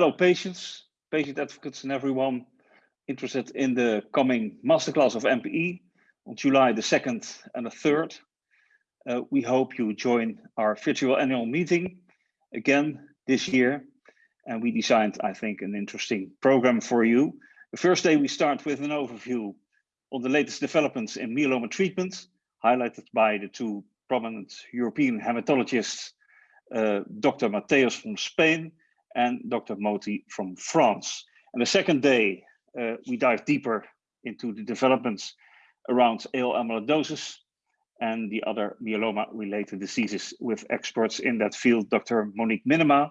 Hello, patients, patient advocates, and everyone interested in the coming masterclass of MPE on July the 2nd and the 3rd. Uh, we hope you join our virtual annual meeting again this year. And we designed, I think, an interesting program for you. The first day we start with an overview on the latest developments in myeloma treatment, highlighted by the two prominent European hematologists, uh, Dr. Mateos from Spain and Dr. Moti from France. And the second day, uh, we dive deeper into the developments around AL amyloidosis and the other myeloma-related diseases with experts in that field, Dr. Monique Minnema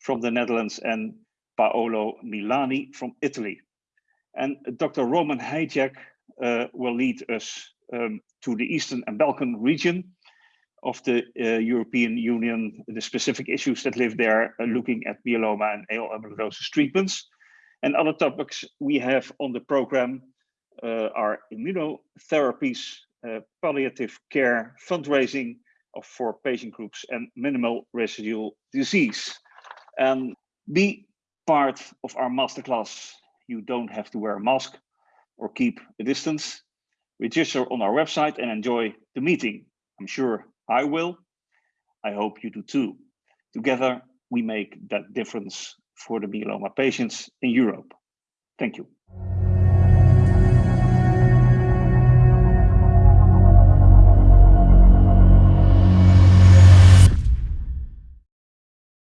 from the Netherlands and Paolo Milani from Italy. And Dr. Roman Hajek uh, will lead us um, to the Eastern and Balkan region of the uh, European Union, the specific issues that live there, uh, looking at myeloma and AL amyloidosis treatments. And other topics we have on the program uh, are immunotherapies, palliative care, fundraising of, for patient groups, and minimal residual disease. And be part of our masterclass. You don't have to wear a mask or keep a distance. Register on our website and enjoy the meeting. I'm sure I will. I hope you do too. Together, we make that difference for the myeloma patients in Europe. Thank you.